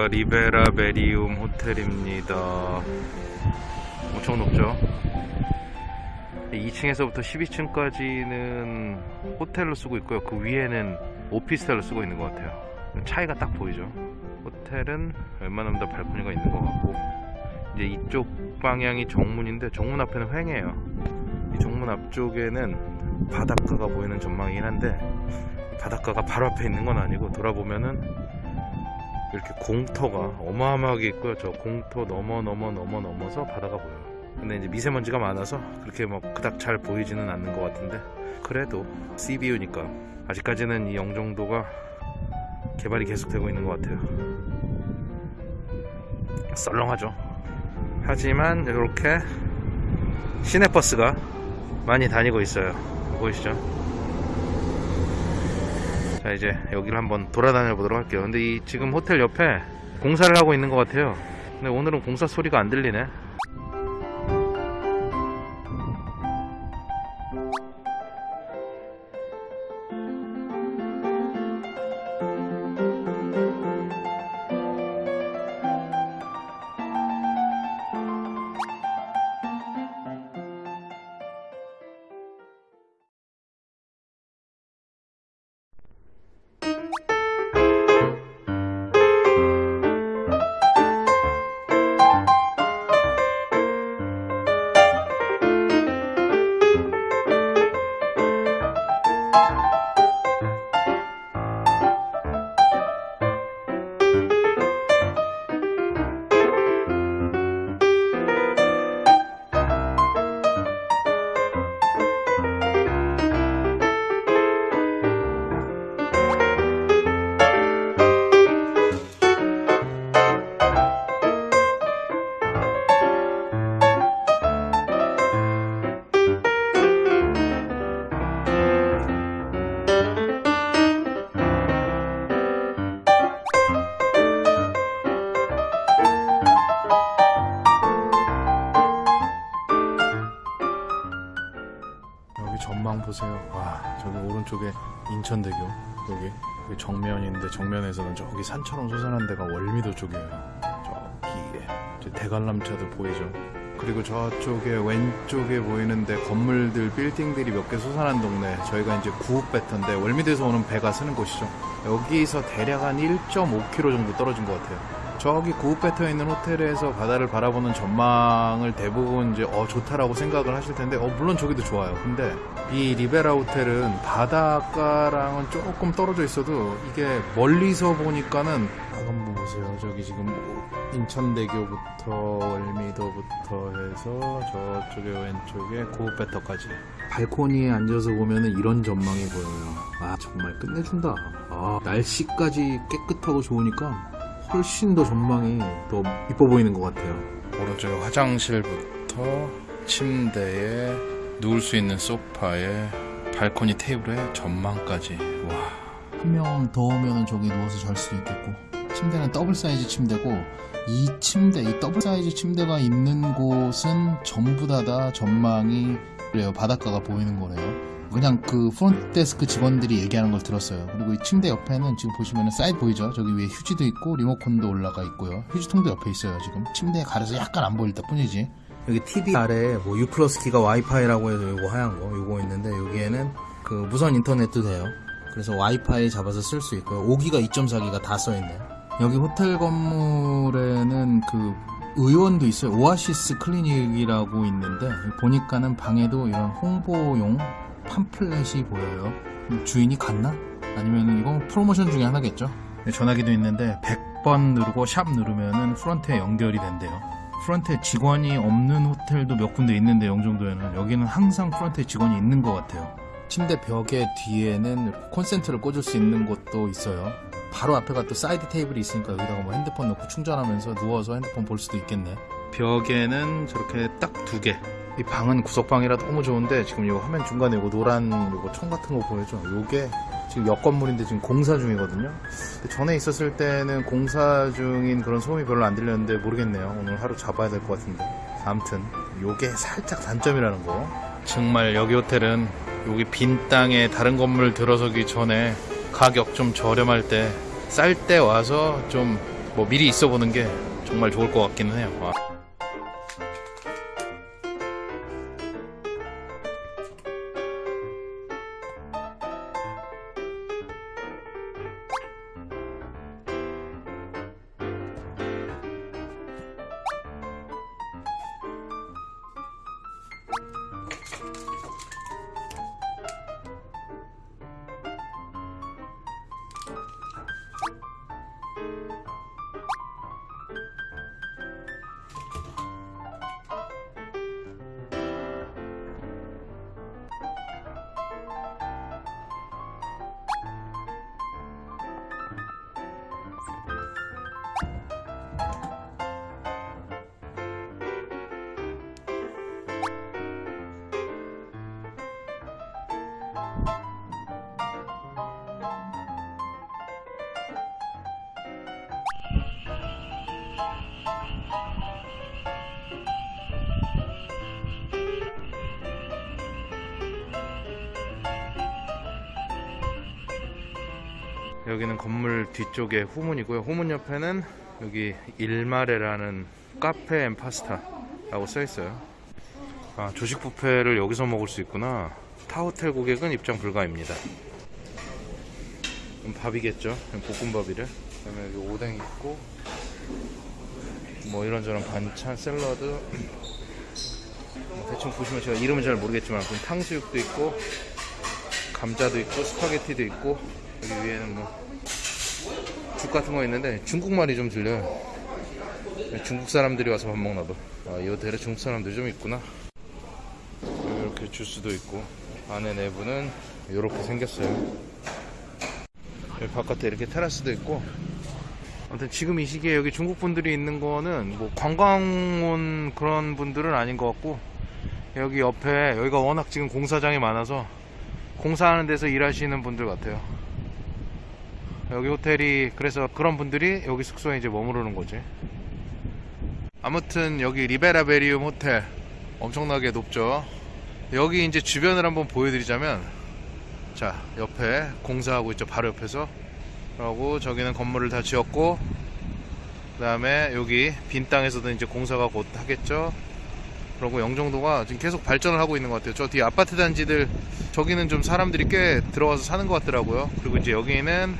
여기가 리베라 메리움 호텔입니다. 엄청 높죠? 2층에서부터 12층까지는 호텔로 쓰고 있고요. 그 위에는 오피스텔로 쓰고 있는 것 같아요. 차이가 딱 보이죠? 호텔은 웬만하면 다 발코니가 있는 것 같고 이제 이쪽 방향이 정문인데 정문 앞에는 횡해요. 이 정문 앞쪽에는 바닷가가 보이는 전망이긴 한데 바닷가가 바로 앞에 있는 건 아니고 돌아보면은 이렇게 공터가 어마어마하게 있고요. 저 공터 넘어 넘어 넘어 넘어서 바다가 보여요. 근데 이제 미세먼지가 많아서 그렇게 막 그닥 잘 보이지는 않는 것 같은데 그래도 CBU니까 아직까지는 이 영종도가 개발이 계속되고 있는 것 같아요. 썰렁하죠. 하지만 이렇게 시내버스가 많이 다니고 있어요. 보이시죠? 자 이제 여기를 한번 돌아다녀 보도록 할게요. 근데 이 지금 호텔 옆에 공사를 하고 있는 것 같아요. 근데 오늘은 공사 소리가 안 들리네. 인천대교. 여기, 여기 정면인데 정면에서는 저기 산처럼 솟아난 데가 월미도 쪽이에요. 저기에 저 대관람차도 보이죠. 그리고 저쪽에 왼쪽에 보이는데 건물들, 빌딩들이 몇 개 솟아난 동네. 저희가 이제 구읍배터인데 월미도에서 오는 배가 쓰는 곳이죠. 여기서 대략 한 1.5km 정도 떨어진 것 같아요. 저기 구읍배터에 있는 호텔에서 바다를 바라보는 전망을 대부분 이제 어 좋다라고 생각을 하실 텐데 어 물론 저기도 좋아요. 근데 이 리베라 호텔은 바닷가랑은 조금 떨어져 있어도 이게 멀리서 보니까는 한번 보세요. 저기 지금 인천대교부터 월미도부터 해서 저쪽에 왼쪽에 구읍배터까지 발코니에 앉아서 보면은 이런 전망이 보여요. 아 정말 끝내준다. 아 날씨까지 깨끗하고 좋으니까 훨씬 더 전망이 더 이뻐 보이는 것 같아요. 오른쪽에 화장실부터 침대에 누울 수 있는 소파에 발코니 테이블에 전망까지 와 한 명 더 오면은 저기 누워서 잘 수도 있겠고. 침대는 더블 사이즈 침대고 이 침대, 이 더블 사이즈 침대가 있는 곳은 전부 다 다 전망이 그래요. 바닷가가 보이는 거래요. 그냥 그 프론트 데스크 직원들이 얘기하는 걸 들었어요. 그리고 이 침대 옆에는 지금 보시면은 사이드 보이죠? 저기 위에 휴지도 있고 리모컨도 올라가 있고요. 휴지통도 옆에 있어요. 지금 침대에 가려서 약간 안 보일 뿐이지. 여기 TV 아래 뭐 U 플러스 기가 와이파이라고 해서 요거 하얀 거 요거 있는데 여기에는 그 무선 인터넷도 돼요. 그래서 와이파이 잡아서 쓸 수 있고요. 5기가 2.4기가 다 써있네요. 여기 호텔 건물에는 그 의원도 있어요. 오아시스 클리닉이라고 있는데 보니까는 방에도 이런 홍보용 팜플렛이 보여요. 주인이 같나? 아니면 이건 프로모션 중에 하나겠죠? 전화기도 있는데 100번 누르고 샵 누르면은 프런트에 연결이 된대요. 프런트에 직원이 없는 호텔도 몇 군데 있는데 영종도에는 여기는 항상 프런트에 직원이 있는 것 같아요. 침대 벽에 뒤에는 콘센트를 꽂을 수 있는 곳도 있어요. 바로 앞에가 또 사이드 테이블이 있으니까 여기다가 뭐 핸드폰 놓고 충전하면서 누워서 핸드폰 볼 수도 있겠네. 벽에는 저렇게 딱 두 개. 이 방은 구석방이라 너무 좋은데 지금 이 화면 중간에 이거 노란 이거 총 같은 거 보여줘. 요게 지금 옆 건물인데 지금 공사 중이거든요. 전에 있었을 때는 공사 중인 그런 소음이 별로 안 들렸는데 모르겠네요. 오늘 하루 잡아야 될 것 같은데. 아무튼 요게 살짝 단점이라는 거. 정말 여기 호텔은 여기 빈 땅에 다른 건물 들어서기 전에 가격 좀 저렴할 때 쌀 때 와서 좀 뭐 미리 있어 보는 게 정말 좋을 것 같기는 해요. 아. 여기는 건물 뒤쪽에 후문이고요. 후문 옆에는 여기 일마레라는 카페 and 파스타 라고 써 있어요. 아, 조식 뷔페를 여기서 먹을 수 있구나. 타호텔 고객은 입장 불가입니다. 밥이겠죠. 볶음밥이래. 그 다음에 여기 오뎅 있고 뭐 이런저런 반찬, 샐러드. 뭐 대충 보시면 제가 이름은 잘 모르겠지만 탕수육도 있고 감자도 있고 스파게티도 있고 여기 위에는 뭐 죽 같은 거 있는데 중국말이 좀 들려요. 중국 사람들이 와서 밥 먹나 봐. 아, 이 호텔에 중국 사람들이 좀 있구나. 이렇게 주스도 있고 안에 내부는 이렇게 생겼어요. 여기 바깥에 이렇게 테라스도 있고 아무튼 지금 이 시기에 여기 중국 분들이 있는 거는 뭐 관광 온 그런 분들은 아닌 것 같고 여기 옆에 여기가 워낙 지금 공사장이 많아서 공사하는 데서 일하시는 분들 같아요. 여기 호텔이 그래서 그런 분들이 여기 숙소에 이제 머무르는 거지. 아무튼 여기 리베라베리움 호텔 엄청나게 높죠. 여기 이제 주변을 한번 보여드리자면 자 옆에 공사하고 있죠 바로 옆에서 그리고 저기는 건물을 다 지었고 그 다음에 여기 빈 땅에서도 이제 공사가 곧 하겠죠. 그리고 영종도가 지금 계속 발전을 하고 있는 것 같아요. 저 뒤에 아파트 단지들 저기는 좀 사람들이 꽤 들어와서 사는 것 같더라고요. 그리고 이제 여기는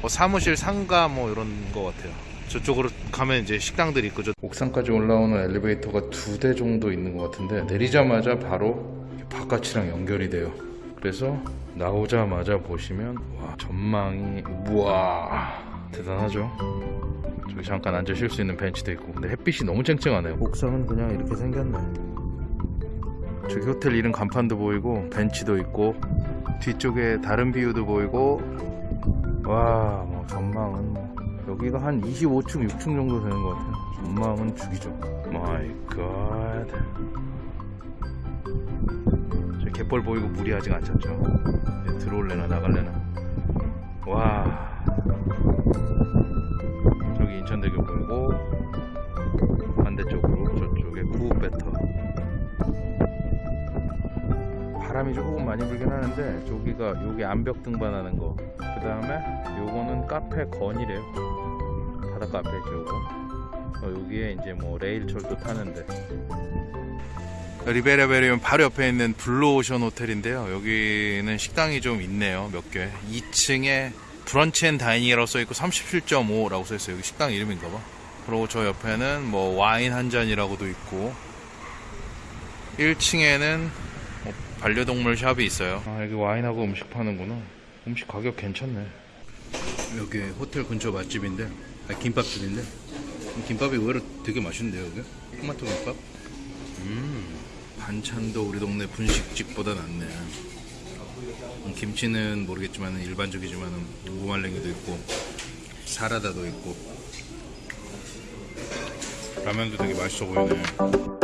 뭐 사무실 상가 뭐 이런 것 같아요. 저쪽으로 가면 이제 식당들이 있고 저 옥상까지 올라오는 엘리베이터가 두 대 정도 있는 것 같은데 내리자마자 바로 바깥이랑 연결이 돼요. 그래서 나오자마자 보시면 와 전망이 우와 대단하죠. 저기 잠깐 앉아 쉴 수 있는 벤치도 있고 근데 햇빛이 너무 쨍쨍하네요. 옥상은 그냥 이렇게 생겼네. 저기 호텔 이름 간판도 보이고 벤치도 있고 뒤쪽에 다른 뷰도 보이고 와, 뭐 전망은 뭐 여기가 한 25층, 6층 정도 되는 것 같아요. 전망은 죽이죠. My God. 저 갯벌 보이고 물이 아직 안 찼죠. 들어올래나 나갈래나. 와. 저기 인천대교 보이고 반대쪽으로 저쪽에 구배터. 바람이 조금 많이 불긴 하는데 저기가 여기 암벽 등반하는 거. 그 다음에 요거는 카페 건이래요. 바닷가 앞에죠 요거. 어, 여기에 이제 뭐 레일철도 타는데. 리베라베리움 바로 옆에 있는 블루오션 호텔인데요. 여기는 식당이 좀 있네요. 몇 개. 2층에 브런치 and dining이라고 써있고 37.5라고 써있어요. 여기 식당 이름인가봐. 그리고 저 옆에는 뭐 와인 한 잔이라고도 있고 1층에는 뭐 반려동물 샵이 있어요. 아 여기 와인하고 음식 파는구나. 음식 가격 괜찮네. 여기 호텔 근처 맛집인데, 아, 김밥집인데, 김밥이 의외로 되게 맛있는데요, 여기? 토마토 김밥? 음, 반찬도 우리 동네 분식집보다 낫네. 음, 김치는 모르겠지만 일반적이지만 무말랭이도 있고, 사라다도 있고, 라면도 되게 맛있어 보이네.